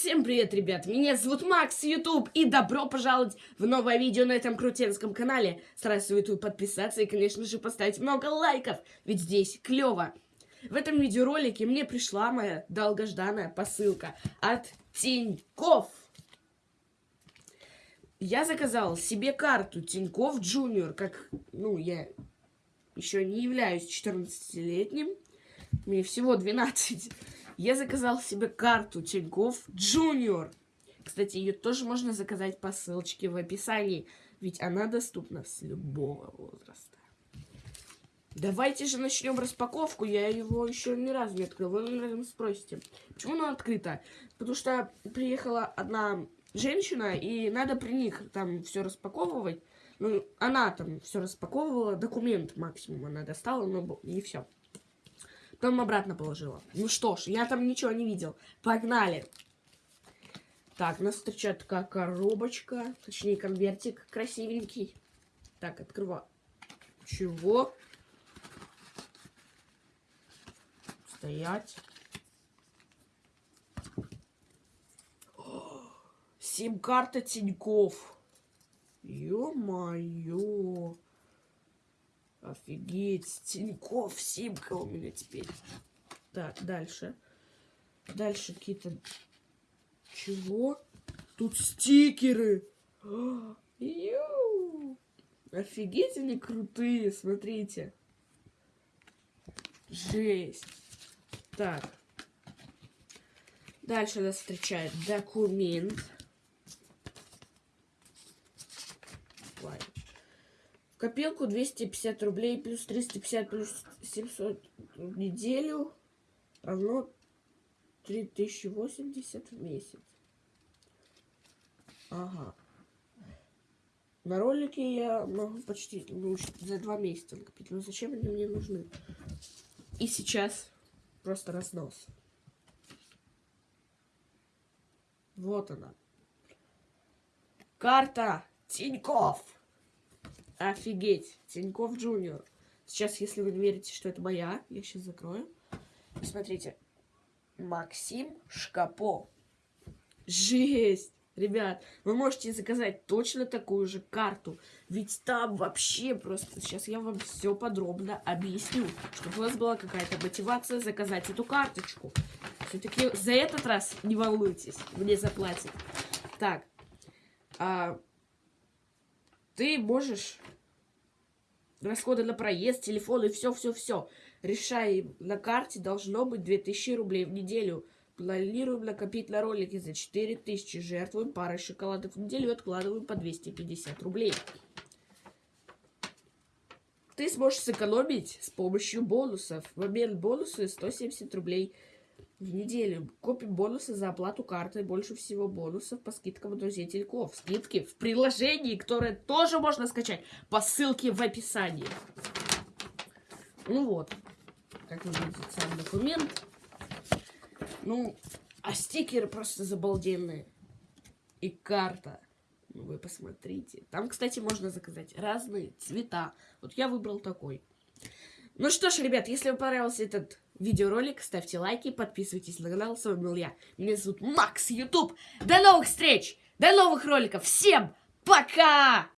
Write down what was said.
Всем привет, ребят! Меня зовут Макс YouTube и добро пожаловать в новое видео на этом крутенском канале. Сразу советую подписаться и, конечно же, поставить много лайков, ведь здесь клево. В этом видеоролике мне пришла моя долгожданная посылка от Тиньков. Я заказал себе карту Тиньков Junior, как, ну, я еще не являюсь 14-летним, мне всего 12 я заказал себе карту Тинькофф Junior. Кстати, ее тоже можно заказать по ссылочке в описании, ведь она доступна с любого возраста. Давайте же начнем распаковку. Я его еще ни разу не открыл. Вы, наверное, спросите, почему она открыта? Потому что приехала одна женщина, и надо при них там все распаковывать. Ну, она там все распаковывала, документ максимум она достала, но и все. Потом обратно положила. Ну что ж, я там ничего не видел. Погнали. Так, нас встречает такая коробочка. Точнее, конвертик красивенький. Так, открываю. Чего? Стоять. Сим-карта Тиньков. Ё-моё. Офигеть, Тиньков, симка у меня теперь. Так, дальше. Дальше какие-то... Чего? Тут стикеры. Ю! Офигеть, они крутые, смотрите. Жесть. Так. Дальше нас встречает документ. Копилку 250 рублей плюс 350 плюс 700 в неделю равно 3080 в месяц. Ага. На ролике я могу почти ну, за два месяца накопить. Но зачем они мне нужны? И сейчас просто разнос. Вот она. Карта Тиньков. Офигеть. Тиньков Джуниор. Сейчас, если вы не верите, что это моя, я сейчас закрою. Смотрите. Максим Шкапо. Жесть! Ребят, вы можете заказать точно такую же карту. Ведь там вообще просто... Сейчас я вам все подробно объясню. Чтобы у вас была какая-то мотивация заказать эту карточку. Все-таки за этот раз не волнуйтесь. Мне заплатят. Так. А, ты можешь расходы на проезд, телефон и все-все-все. Решай на карте, должно быть 2000 рублей в неделю. Планируем накопить на ролики за 4000. Жертвуем парой шоколадов в неделю и откладываем по 250 рублей. Ты сможешь сэкономить с помощью бонусов. В обмен бонусы 170 рублей в неделю. Копим бонусы за оплату карты. Больше всего бонусов по скидкам от друзей Тинькофф. Скидки в приложении, которое тоже можно скачать по ссылке в описании. Ну вот, как выглядит сам документ. Ну, а стикеры просто забалденные. И карта. Ну, вы посмотрите. Там, кстати, можно заказать разные цвета. Вот я выбрал такой. Ну что ж, ребят, если вам понравился этот видеоролик, ставьте лайки, подписывайтесь на канал. С вами был я. Меня зовут Макс Ютуб. До новых встреч! До новых роликов! Всем пока!